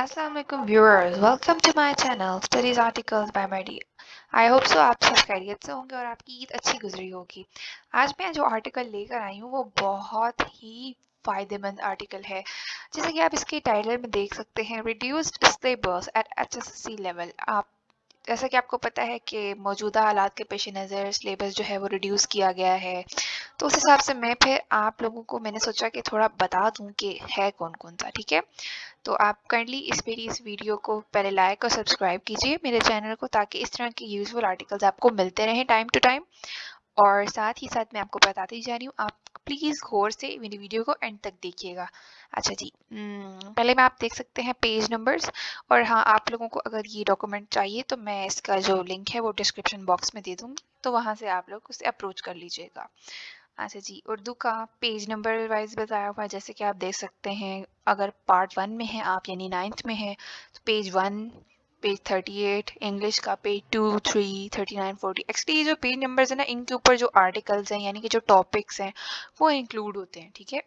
Assalamualaikum viewers, welcome to my channel Studies Articles by Mardi. I hope so आप सब खैरियत से होंगे और आपकी ईद अच्छी गुजरी होगी। आज मैं जो आर्टिकल लेकर आई हूँ वो बहुत ही फ़ायदेमंद आर्टिकल है। जैसे कि आप इसके टाइटल में देख सकते हैं reduced syllabus at H level आप जैसा कि आपको पता है कि मौजूदा हालात के पेश नज़र सिलेबस जो है वो रिड्यूस किया गया है। तो उस हिसाब से मैं फिर आप लोगों को मैंने सोचा कि थोड़ा बता दूँ कि है कौन कौन सा ठीक है? तो आप काइंडली इस मेरी इस वीडियो को पहले लाइक और सब्सक्राइब कीजिए मेरे चैनल को ताकि इस तरह के यूज़फुल आर्टिकल्स आपको मिलते रहें टाइम टू टाइम और साथ ही साथ मैं आपको बताती जा रही हूँ आप प्लीज़ गौर से मेरी वीडियो को एंड तक देखिएगा। अच्छा जी हम्म, पहले मैं आप देख सकते हैं पेज नंबर्स और हाँ आप लोगों को अगर ये डॉक्यूमेंट चाहिए तो मैं इसका जो लिंक है वो डिस्क्रिप्शन बॉक्स में दे दूँगी। तो वहाँ से आप लोग उसे अप्रोच कर लीजिएगा। अच्छा जी, उर्दू का पेज नंबर वाइज बताया हुआ है, जैसे कि आप देख सकते हैं, अगर पार्ट वन में है आप, यानी नाइन्थ में है तो page one page thirty eight English का page two three thirty nine forty actually ये जो पेज नंबर्स है ना, इनके ऊपर जो आर्टिकल्स हैं, यानी कि जो टॉपिक्स हैं, वो इंक्लूड होते हैं, ठीक है?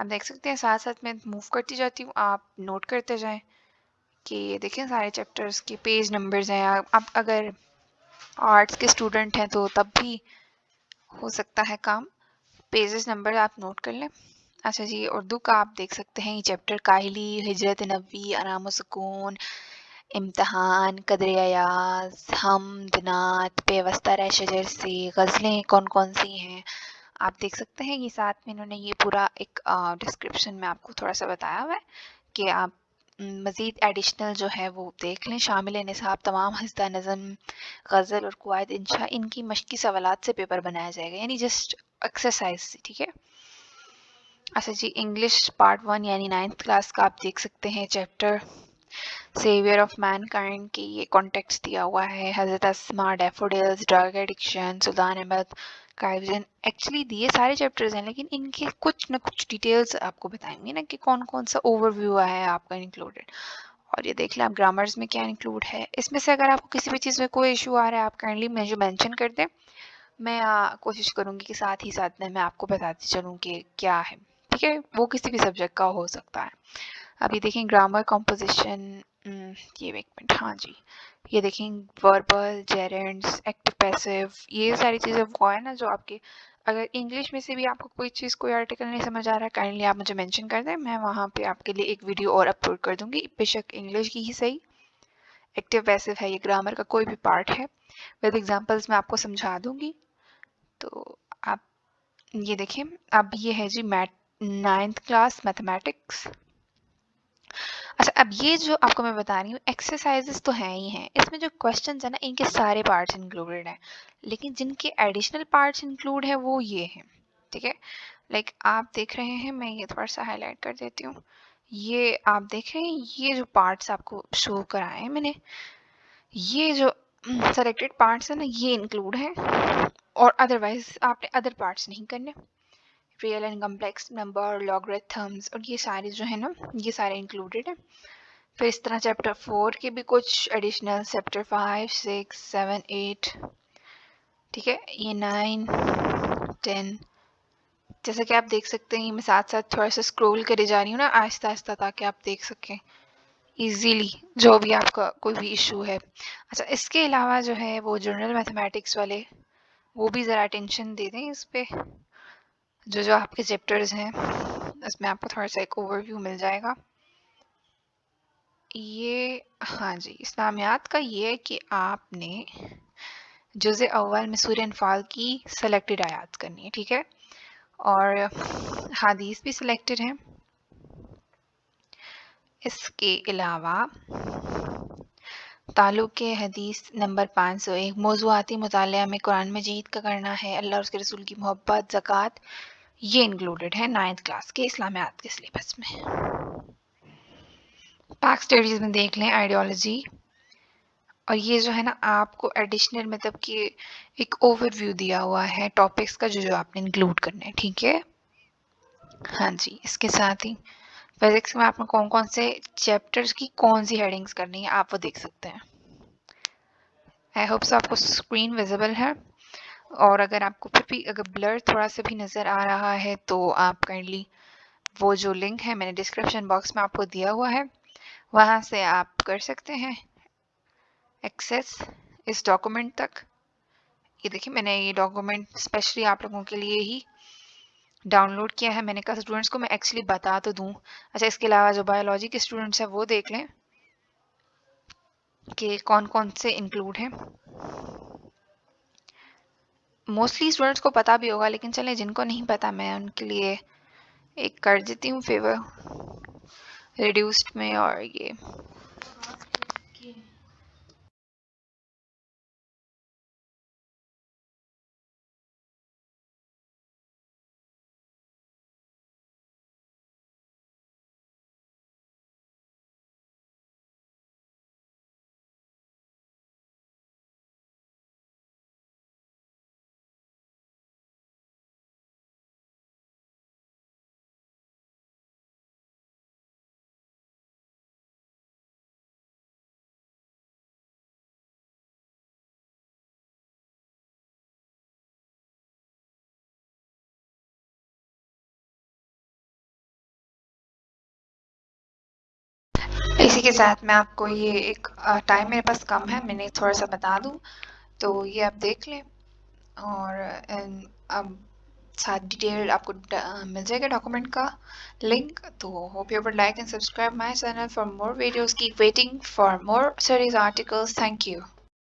आप देख सकते हैं साथ साथ मैं मूव करती जाती हूँ, आप नोट करते जाएँ कि देखें सारे चैप्टर्स के पेज नंबर्स हैं, आप अगर आर्ट्स के स्टूडेंट हैं तो तब भी हो सकता है काम। पेजेस नंबर आप नोट कर लें। अच्छा जी, उर्दू का आप देख सकते हैं, ये चैप्टर काहली, हिजरत नबी, आराम सुकून, इम्तहान, कदर अयाज, हम, दिनात पेवस्ता रह शजर से, गज़लें कौन कौन सी हैं। आप देख सकते हैं, ये साथ में इन्होंने ये पूरा एक डिस्क्रिप्शन में आपको थोड़ा सा बताया हुआ है कि आप मज़ीद एडिशनल जो है वो देख लें। शामिल निसाब तमाम हस्ता नज़म, गज़ल और कुआद इंशा, इनकी मशक़ी सवाल से पेपर बनाया जाएगा। यानी जस्ट एक्सरसाइज से, ठीक है? अच्छा जी इंग्लिश पार्ट वन यानी नाइन्थ क्लास का आप देख सकते हैं chapter saviour of mankind की ये कॉन्टेक्स्ट दिया हुआ है। हज़रत Asma daffodils drug addiction Sultan Ahmad kaizen actually दिए सारे चैप्टर्स हैं, लेकिन इनके कुछ ना कुछ डिटेल्स आपको बताएँगे ना कि कौन कौन सा ओवरव्यू है आपका इंक्लूडेड और ये देख लें आप ग्रामर्स में क्या इंक्लूड है। इसमें से अगर आपको किसी भी चीज़ में कोई इशू आ रहा है, आप काइंडली मुझे मैंशन कर दें मैं आ, कोशिश करूँगी कि साथ ही साथ में मैं आपको बताती चलूँ कि क्या है। ठीक है? वो किसी भी सब्जेक्ट का हो सकता है। अभी देखें ग्रामर कॉम्पोजिशन ये एक मिनट हाँ जी। ये देखें वर्बल जेरेंट्स एक्टिव पैसिव ये सारी चीज़ें वो है ना जो आपके अगर इंग्लिश में से भी आपको कोई चीज़ कोई आर्टिकल नहीं समझ आ रहा है काइंडली आप मुझे मेंशन कर दें। मैं वहाँ पे आपके लिए एक वीडियो और अपलोड कर दूँगी। बेशक इंग्लिश की ही सही। एक्टिव पैसिव है ये ग्रामर का कोई भी पार्ट है। विद एग्जांपल्स मैं आपको समझा दूँगी। तो आप, ये देखें अब ये है जी मैथ नाइन्थ क्लास मैथमेटिक्स अच्छा अब ये जो आपको मैं बता रही हूँ एक्सरसाइजेस तो हैं ही हैं। इसमें जो क्वेश्चंस है ना, इनके सारे पार्ट्स इंक्लूडेड हैं। लेकिन जिनके एडिशनल पार्ट्स इंक्लूड है, वो ये हैं, ठीक है? लाइक आप देख रहे हैं, मैं ये थोड़ा सा हाईलाइट कर देती हूँ। ये आप देख रहे हैं, ये जो पार्ट्स आपको शो कराए हैं मैंने, ये जो सेलेक्टेड पार्ट्स है ना, ये इंक्लूड है। और अदरवाइज़ आपने अदर पार्ट्स नहीं करने। Real and complex number logarithms और ये सारे जो है ना, ये सारे इंक्लूडेड है। फिर इस तरह चैप्टर फोर के भी कुछ additional chapter five six seven eight ठीक है? ये नाइन टेन जैसा कि आप देख सकते हैं, ये मैं साथ साथ थोड़ा सा स्क्रॉल करे जा रही हूँ ना आहिस्ता आहिस्ता ताकि आप देख सकें। इजीली जो भी आपका कोई भी इशू है। अच्छा इसके अलावा जो है वो जनरल मैथमेटिक्स वाले, वो भी ज़रा अटेंशन दे दें इस पर जो जो आपके चैप्टर्स हैं, उसमें आपको थोड़ा सा एक ओवरव्यू मिल जाएगा। ये हाँ जी इस्लामियात का ये है कि आपने जुज़ अव्वल में सूर्य अनफाल की सेलेक्टेड आयात करनी है, ठीक है? और हदीस भी सिलेक्टेड हैं। इसके अलावा ताल्लुक हदीस नंबर पाँच सौ एक मौजूदी मुताल में कुरान मजीद का करना है। अल्लाह उसके रसूल की मोहब्बत, ज़क़़त, ये इंक्लूडेड है नाइन्थ क्लास के इस्लामियात के सिलेबस में। पाक स्टडीज़ में देख लें आइडियोलॉजी और ये जो है ना, आपको एडिशनल मतलब कि एक ओवरव्यू दिया हुआ है टॉपिक्स का जो जो आपने इंक्लूड करना है, ठीक है? हाँ जी, इसके साथ ही फिजिक्स में आपने कौन कौन से चैप्टर्स की कौन सी हेडिंग्स करनी है, आप वो देख सकते हैं। आई होप सो आपको स्क्रीन विजिबल है। और अगर आपको फिर भी, अगर ब्लर थोड़ा सा भी नज़र आ रहा है तो आप काइंडली वो जो लिंक है मैंने डिस्क्रिप्शन बॉक्स में आपको दिया हुआ है, वहाँ से आप कर सकते हैं। एक्सेस इस डॉक्यूमेंट तक। ये देखिए, मैंने ये डॉक्यूमेंट स्पेशली आप लोगों के लिए ही डाउनलोड किया है मैंने कहा स्टूडेंट्स को मैं एक्चुअली बता तो दूँ। अच्छा इसके अलावा जो बायोलॉजी के स्टूडेंट्स हैं, वो देख लें कि कौन कौन से इंक्लूड हैं। मोस्टली स्टूडेंट्स को पता भी होगा, लेकिन चलें, जिनको नहीं पता, मैं उनके लिए एक कर देती हूँ फेवर रिड्यूस्ड में और ये। इसी के साथ मैं आपको ये एक टाइम मेरे पास कम है, मैंने थोड़ा सा बता दूँ। तो ये आप देख लें, और अब साथ डिटेल आपको मिल जाएगा डॉक्यूमेंट का लिंक तो hope you like and subscribe my channel for more videos की waiting for more series articles thank you